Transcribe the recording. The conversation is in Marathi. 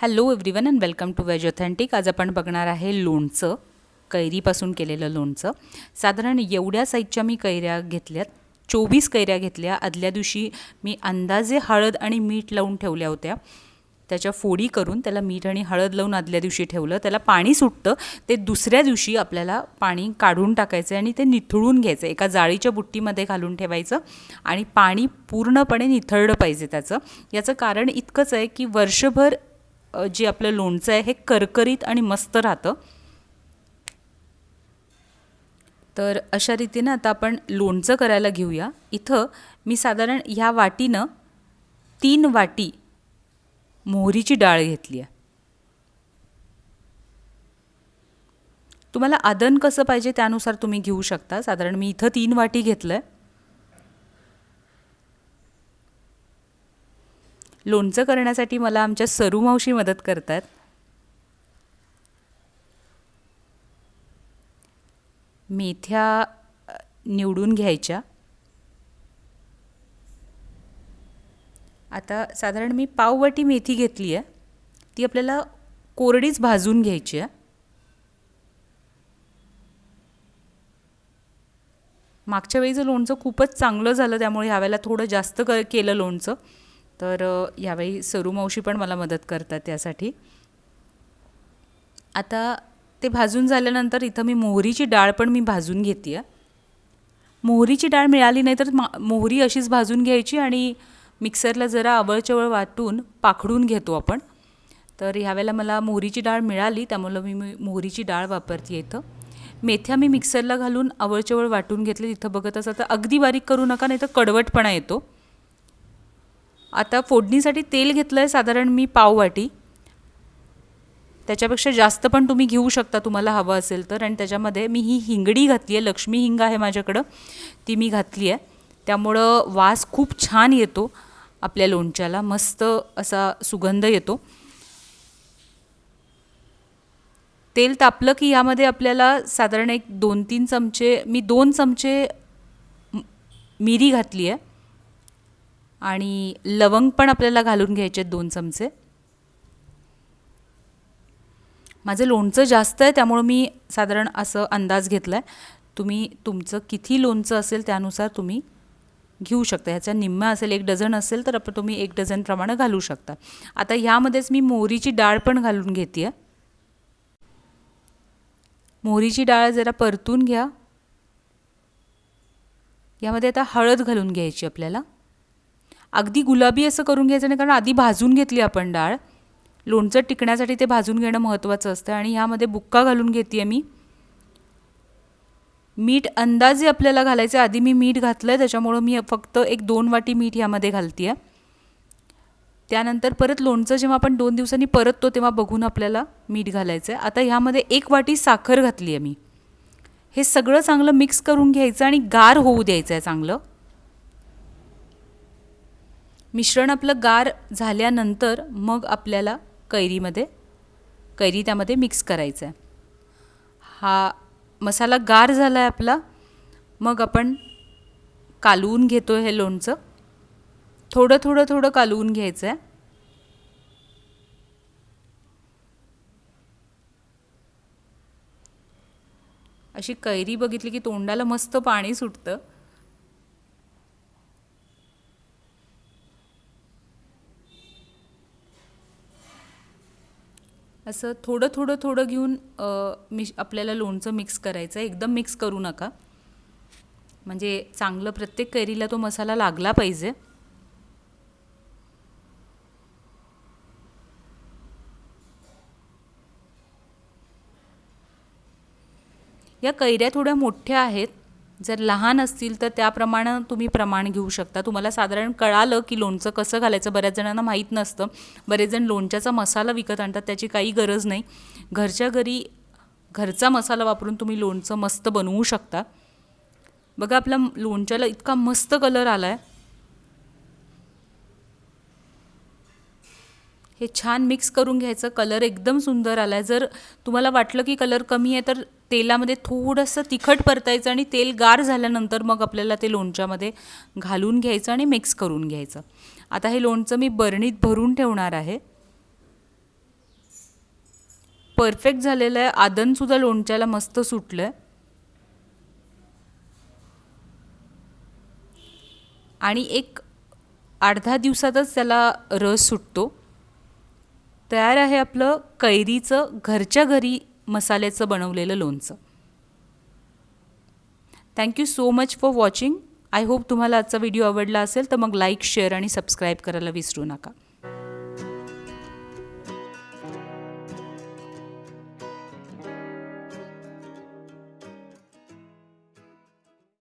Hello everyone and welcome to veg authentic आज आपण बघणार आहे लोणचं कैरीपासून केलेलं लोणचं. साधारण एवढ्या साईजच्या मी कैऱ्या घेतल्यात चोवीस कैऱ्या घेतल्या. आदल्या दिवशी मी अंदाजे हळद आणि मीठ लावून ठेवल्या होत्या. त्याच्या फोडी करून त्याला मीठ आणि हळद लावून आदल्या दिवशी ठेवलं. त्याला पाणी सुटतं ते दुसऱ्या दिवशी आपल्याला पाणी काढून टाकायचं आणि ते निथळून घ्यायचं एका जाळीच्या बुट्टीमध्ये घालून ठेवायचं आणि पाणी पूर्णपणे निथळलं पाहिजे त्याचं. याचं कारण इतकंच आहे की वर्षभर जे आपलं लोणचं आहे हे करकरीत आणि मस्त राहतं. तर अशा रीतीनं आता आपण लोणचं करायला घेऊया. इथं मी साधारण ह्या वाटीनं तीन वाटी मोहरीची डाळ घेतली आहे. तुम्हाला आदन कसं पाहिजे त्यानुसार तुम्ही घेऊ शकता. साधारण मी इथं तीन वाटी घेतलं आहे लोणचं करण्यासाठी मला आमच्या सरू मावशी मदत करतात. मेथ्या निवडून घ्यायच्या. आता साधारण मी पाववाटी मेथी घेतली आहे ती आपल्याला कोरडीच भाजून घ्यायची आहे. मागच्या वेळीचं लोणचं खूपच चांगलं झालं त्यामुळे ह्यावेळेला थोडं जास्त क केलं लोणचं. तर यावेळी सरू मावशी पण मला मदत करतात त्यासाठी. आता ते भाजून झाल्यानंतर इथं मी मोहरीची डाळ पण मी भाजून घेते आहे मोहरीची डाळ मिळाली नाही तर मा मोहरी अशीच भाजून घ्यायची आणि मिक्सरला जरा आवळचवळ वाटून पाखडून घेतो आपण. तर ह्यावेळेला मला मोहरीची डाळ मिळाली त्यामुळं मी मोहरीची डाळ वापरते इथं. मेथ्या मी मिक्सरला घालून आवळचवळ वाटून घेतले तिथं बघत असं तर अगदी बारीक करू नका नाही तर कडवटपणा येतो. आता फोडणीसाठी तेल घेतलं आहे साधारण मी पाववाटी त्याच्यापेक्षा जास्त पण तुम्ही घेऊ शकता तुम्हाला हवं असेल तर. आणि त्याच्यामध्ये मी ही हिंगडी घातली आहे लक्ष्मी हिंग आहे माझ्याकडं. ती मी घातली आहे. त्यामुळं वास खूप छान येतो आपल्या लोणच्याला. मस्त असा सुगंध येतो. तेल तापलं की यामध्ये आपल्याला साधारण एक दोन तीन चमचे मी दोन चमचे मिरी घातली आहे. आणि लवंग पण आपल्याला घालून घ्यायचे आहेत दोन चमचे. माझं लोणचं जास्त आहे त्यामुळं मी साधारण असं अंदाज घेतला आहे तुम्ही तुमचं किती लोणचं असेल त्यानुसार तुम्ही घेऊ शकता. ह्याचा निम्मा असेल एक डझन असेल तर आपण तुम्ही एक डझनप्रमाणे घालू शकता. आता ह्यामध्येच मी मोहरीची डाळ पण घालून घेते आहे मोहरीची डाळ जरा परतून घ्या. यामध्ये आता हळद घालून घ्यायची आपल्याला. अगदी गुलाबी असं करून घ्यायचं नाही कारण आधी भाजून घेतली आपण डाळ. लोणचं टिकण्यासाठी ते भाजून घेणं महत्त्वाचं असतं आणि ह्यामध्ये बुक्का घालून घेते आहे मी. मीठ अंदाजे आपल्याला घालायचं आहे. आधी मी मीठ घातलं आहे त्याच्यामुळं मी फक्त एक दोन वाटी मीठ ह्यामध्ये घालते आहे त्यानंतर परत लोणचं जेव्हा आपण दोन दिवसांनी परततो तेव्हा बघून आपल्याला मीठ घालायचं आहे आता ह्यामध्ये एक वाटी साखर घातली आहे मी. हे सगळं चांगलं मिक्स करून घ्यायचं आणि गार होऊ द्यायचं आहे चांगलं. मिश्रण आपलं गार झाल्यानंतर मग आपल्याला कैरीमध्ये कैरी त्यामध्ये मिक्स करायचं आहे हा मसाला गार झाला आहे आपला मग आपण कालवून घेतो हे लोणचं. थोडं थोडं थोडं कालवून घ्यायचं आहे अशी कैरी बघितली की तोंडाला मस्त पाणी सुटतं. असं थोडं थोडं थोडं घेऊन मिश आपल्याला लोणचं मिक्स करायचं आहे. एकदम मिक्स करू नका. म्हणजे चांगलं प्रत्येक कैरीला तो मसाला लागला पाहिजे. या कैऱ्या थोड्या मोठ्या आहेत. जर लहान असतील तर त्याप्रमाणे तुम्ही प्रमाण घेऊ शकता. तुम्हाला साधारण कळालं की लोणचं कसं घालायचं बऱ्याच जणांना माहीत नसतं. बरेच जण लोणच्याचा मसाला विकत आणतात त्याची काही गरज नाही. घरच्या घरी घरचा मसाला वापरून तुम्ही लोणचं मस्त बनवू शकता. बघा आपल्या लोणच्याला इतका मस्त कलर आला आहे हे छान मिक्स करून घ्यायचं. कलर एकदम सुंदर आला आहे जर तुम्हाला वाटलं की कलर कमी आहे तर तेलामध्ये थोडंसं तिखट परतायचं आणि तेल गार झाल्यानंतर मग आपल्याला ते लोणच्यामध्ये घालून घ्यायचं आणि मिक्स करून घ्यायचं. आता हे लोणचं मी बरणीत भरून ठेवणार आहे. परफेक्ट झालेलं आहे. आदनसुद्धा लोणच्याला मस्त सुटलं आहे आणि एक अर्धा दिवसातच त्याला रस सुटतो. तयार आहे आपलं कैरीचं घरच्या घरी मसाल्याचं बनवलेलं लोणचं. Thank you so much for watching I hope तुम्हाला आजचा व्हिडिओ आवडला असेल तर मग लाईक शेअर आणि सबस्क्राईब करायला विसरू नका.